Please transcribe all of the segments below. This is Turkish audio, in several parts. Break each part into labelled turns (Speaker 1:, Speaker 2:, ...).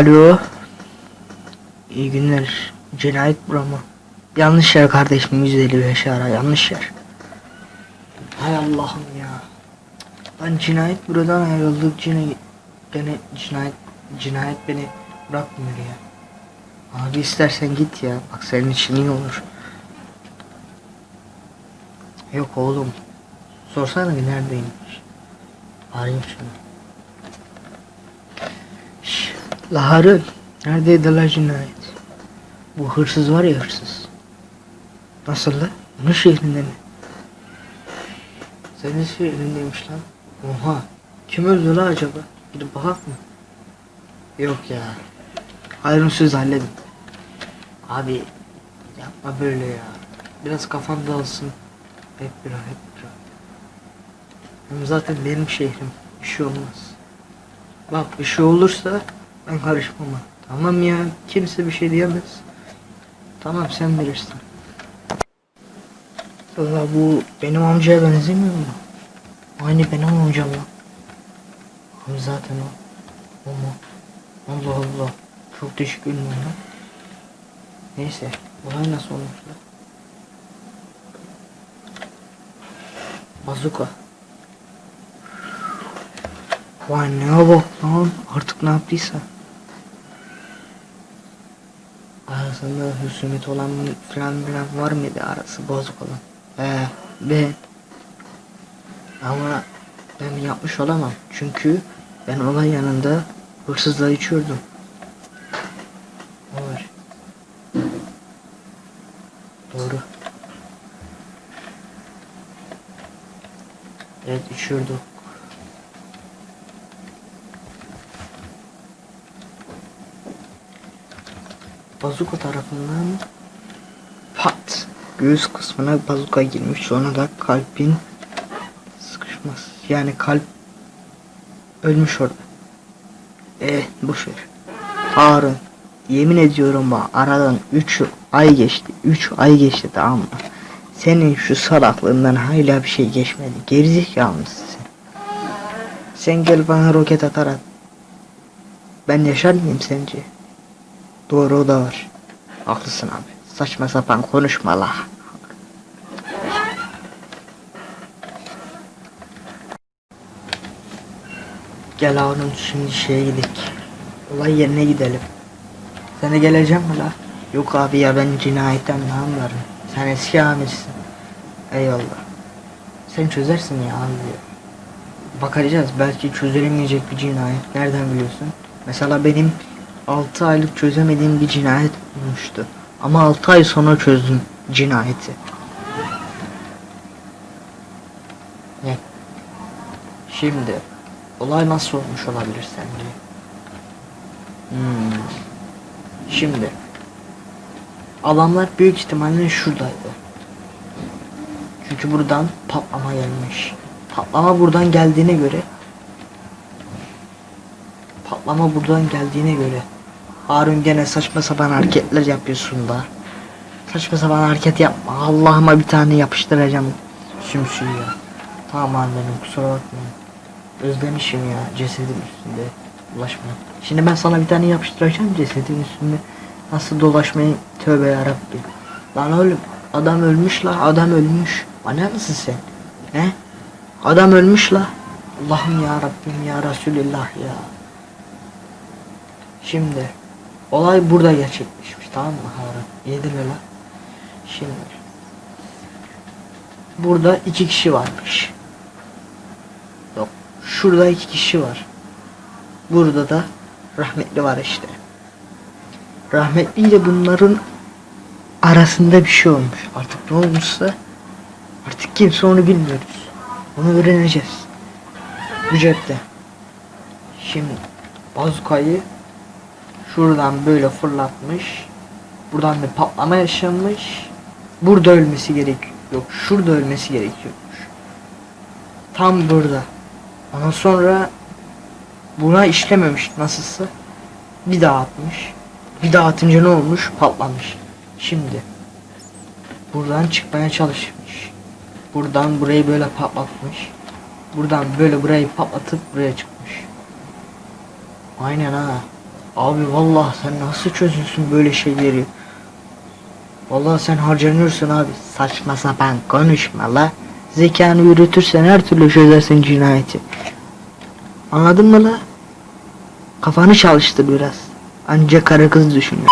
Speaker 1: Alo. İyi günler. Cinayet buramı. Yanlış yer kardeşim 155 ara yanlış yer. Hay Allah'ım ya. Ben cinayet buradan ayrıldık cinayet gene cinayet cinayet beni bırakmıyor ya. Abi istersen git ya. Bak senin için iyi olur. Yok oğlum. Sorsana neredeymiş. Arayayım şunu. Şş, La Harun. Neredeydi la cinayet? Bu hırsız var ya hırsız. Nasıl la? Onun şehrinde mi? Senin şehrindeymiş lan. Oha. Kim öldü la acaba? Gidip bakak mı? Yok ya. Harun siz halledin. Abi yapma böyle ya. Biraz kafan dağılsın. Hep bir hep bir Hem zaten benim şehrim. Bir şey olmaz. Bak bir şey olursa ben karışmam. Tamam ya kimse bir şey diyemez. Tamam sen bilirsin. Valla bu benim amcaya benzemiyor mu? Aynı benim amcam lan. Abi zaten o. O mu? Allah Allah. Çok değişik ünlü lan. Neyse. Olay nasıl olmuş lan? Bazuka. Vay ne bak lan. Artık ne yaptıysa. Arasında husumet olan falan filan var mıydı arası bozuk olan? Ee, ben. Ama ben yapmış olamam. Çünkü ben olay yanında hırsızla içiyordum. Var. Doğru. Evet içiyorduk. Bazuka tarafından pat göğüs kısmına bazuka girmiş sonra da kalbin sıkışması yani kalp ölmüş orada. Eh boş ver. Harun yemin ediyorum bak aradan 3 ay geçti 3 ay geçti tamam mı? Senin şu salaklığından hala bir şey geçmedi. Gerizekalı mısın sen? Gel bana roket atar at. Ben yaşar mıyım sence? Doğru o da var. Haklısın abi. Saçma sapan konuşma la. Gel Harun şimdi şeye gidelim. Olay yerine gidelim. Sen de gelecek mi la? Yok abi ya ben cinayetten ne anlarım. Sen eski amirsin. Eyvallah. Sen çözersin ya abi. Bakacağız belki çözülemeyecek bir cinayet. Nereden biliyorsun? Mesela benim 6 aylık çözemediğim bir cinayet olmuştu. Ama 6 ay sonra çözdüm cinayeti. Ne? Şimdi olay nasıl olmuş olabilir sence? Hmm. Şimdi adamlar büyük ihtimalle şuradaydı. Çünkü buradan patlama gelmiş. Patlama buradan geldiğine göre patlama buradan geldiğine göre Harun gene saçma sapan hareketler yapıyorsun da. Saçma sapan hareket yapma. Allah'ıma bir tane yapıştıracağım sümsüyü ya. Tamam annem kusura bakmayın. Özlemişim ya cesedin üstünde dolaşma. Şimdi ben sana bir tane yapıştıracağım cesedin üstünde. Nasıl dolaşmayı tövbe yarabbim. Lan oğlum adam ölmüş la adam ölmüş. Bana mısın sen? He? Adam ölmüş la. Allah'ım ya Rabbim ya Resulullah ya. Şimdi olay burada gerçekleşmiş tamam mı Harun? Yedin la. Şimdi burada iki kişi varmış. Yok şurada iki kişi var. Burada da rahmetli var işte. Rahmetli ile bunların arasında bir şey olmuş. Artık ne olmuşsa artık kimse onu bilmiyoruz. Onu öğreneceğiz. Bu cepte. Şimdi bazukayı şuradan böyle fırlatmış. Buradan bir patlama yaşanmış. Burada ölmesi gerek yok. Şurada ölmesi gerekiyormuş. Tam burada. Ondan sonra buna işlememiş nasılsa. Bir daha atmış. Bir daha atınca ne olmuş? Patlamış. Şimdi buradan çıkmaya çalışmış. Buradan burayı böyle patlatmış. Buradan böyle burayı patlatıp buraya çıkmış. Aynen ha. Abi vallahi sen nasıl çözüyorsun böyle şeyleri? Vallahi sen harcanıyorsun abi. Saçma sapan konuşma la. Zekanı yürütürsen her türlü çözersin cinayeti. Anladın mı la? Kafanı çalıştır biraz. Ancak karı kız düşünüyor.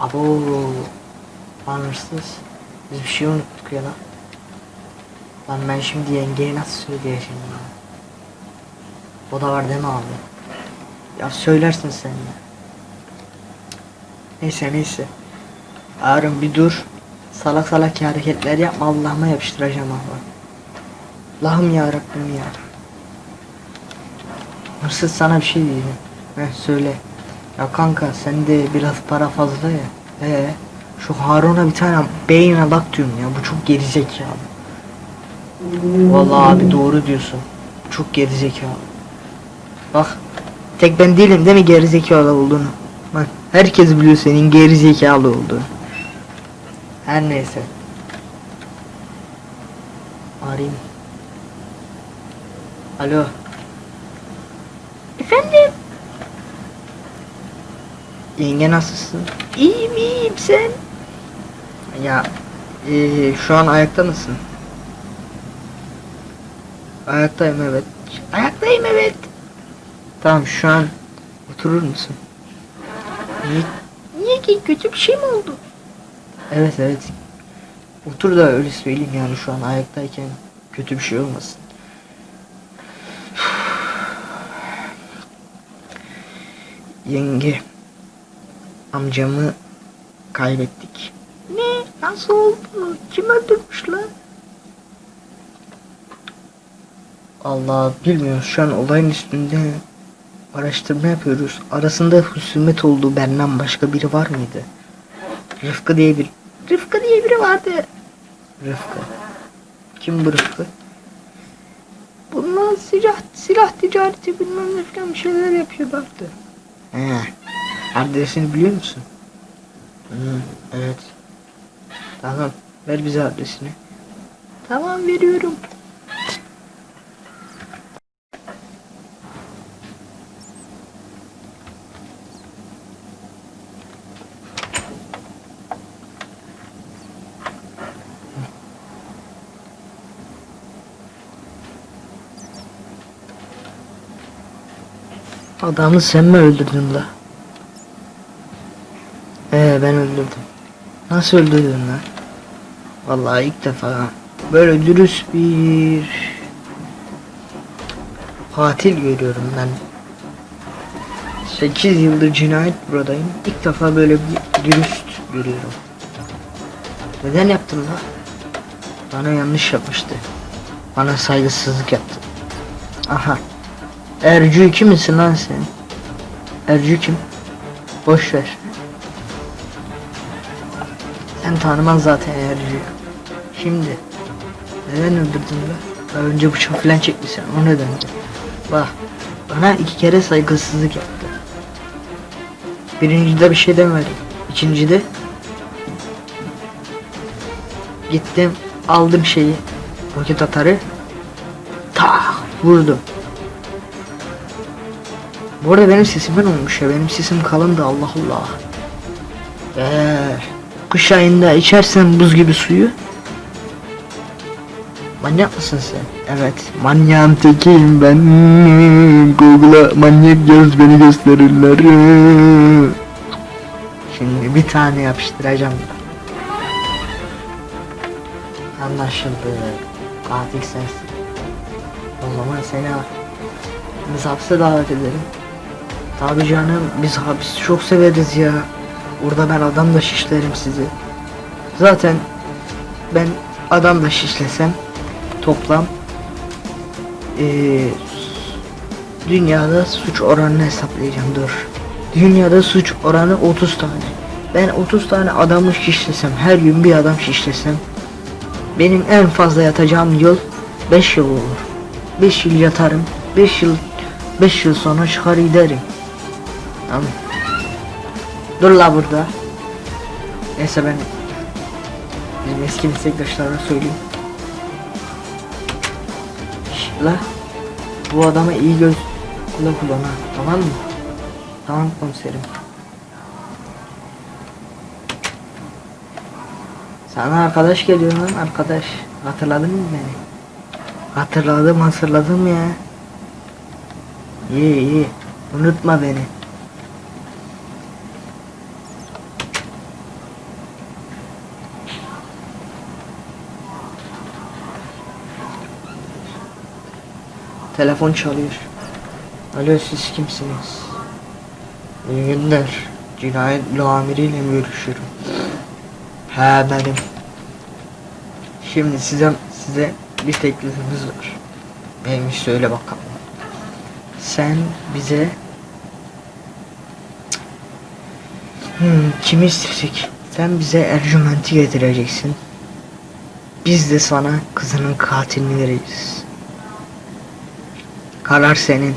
Speaker 1: Abo. Anırsız. Biz bir şey unuttuk ya lan. Lan ben şimdi yengeye nasıl söyleyeceğim ya? O da var değil mi abi? Ya söylersin sen ya. Neyse neyse. Harun bir dur. Salak salak hareketler yapma Allah'ıma yapıştıracağım abi. Allah'ım ya Rabbim ya. Hırsız sana bir şey diyeceğim. Heh söyle. Ya kanka sende biraz para fazla ya. Ee, şu Harun'a bir tane beyin alak diyorum ya. Bu çok gerizekalı. Vallahi abi doğru diyorsun. Çok gerizekalı. Bak tek ben değilim değil mi gerizekalı olduğunu. Bak herkes biliyor senin gerizekalı olduğunu. Her neyse. Arayayım. Alo. Efendim? Yenge nasılsın? İyiyim iyiyim sen? Ya eee, şu an ayakta mısın? Ayaktayım evet. Ayaktayım evet. Tamam şu an oturur musun? Niye? Niye ki kötü bir şey mi oldu? Evet evet. Otur da öyle söyleyeyim yani şu an ayaktayken kötü bir şey olmasın. Yenge amcamı kaybettik. Ne? Nasıl oldu? Kim öldürmüş lan? Allah bilmiyoruz şu an olayın üstünde araştırma yapıyoruz. Arasında husumet olduğu benden başka biri var mıydı? Rıfkı diye bir Rıfkı diye biri vardı. Rıfkı. Kim bu Rıfkı? Bunlar silah, silah ticareti bilmem ne falan bir şeyler yapıyorlardı. He. Adresini biliyor musun? Hı, evet. Tamam. Ver bize adresini. Tamam veriyorum. Adamı sen mi öldürdün la? Ee ben öldürdüm. Nasıl öldürdün lan? Vallahi ilk defa böyle dürüst bir katil görüyorum ben. 8 yıldır cinayet buradayım. İlk defa böyle bir dürüst görüyorum. Neden yaptın lan? Bana yanlış yapmıştı. Bana saygısızlık yaptı. Aha. Ercü misin lan sen? Ercü kim? Boş ver. Sen tanımaz zaten Ercü'yü. Şimdi neden öldürdün be? Daha önce bıçak falan çekmişsin o nedendi? Bak bana iki kere saygısızlık yaptı. Birincide bir şey demedim. İkincide gittim aldım şeyi roket atarı tak vurdum. Bu arada benim sesimden olmuş ya. Benim sesim kalındı Allah Allah. Eee kış ayında içersen buz gibi suyu. Manyak mısın sen? Evet. Manyağın tekiyim ben. Google'a manyak yaz beni gösterirler. Şimdi bir tane yapıştıracağım. Anlaşıldı. Katil sensin. O zaman seni hapse davet edelim. Tabi canım biz hapis çok severiz ya. Orada ben adam da şişlerim sizi. Zaten ben adam da şişlesem toplam eee, dünyada suç oranını hesaplayacağım dur. Dünyada suç oranı 30 tane. Ben 30 tane adamı şişlesem her gün bir adam şişlesem benim en fazla yatacağım yıl 5 yıl olur. 5 yıl yatarım. 5 yıl 5 yıl sonra çıkar giderim. Tamam. Dur la burada. Neyse ben Bizim eski meslektaşlara söyleyeyim. La bu adama iyi göz kulak kullan ha tamam mı? Tamam komiserim. Sana arkadaş geliyor lan arkadaş. Hatırladın mı beni? Hatırladım hatırladım ya. İyi iyi. Unutma beni. Telefon çalıyor. Alo siz kimsiniz? İyi günler. Cinayet büro amiriyle mi görüşüyorum? He benim. Şimdi size size bir teklifimiz var. Neymiş söyle bakalım. Sen bize hmm, kimi istedik? Sen bize Ercüment'i getireceksin. Biz de sana kızının katilini vereceğiz. Karar senin.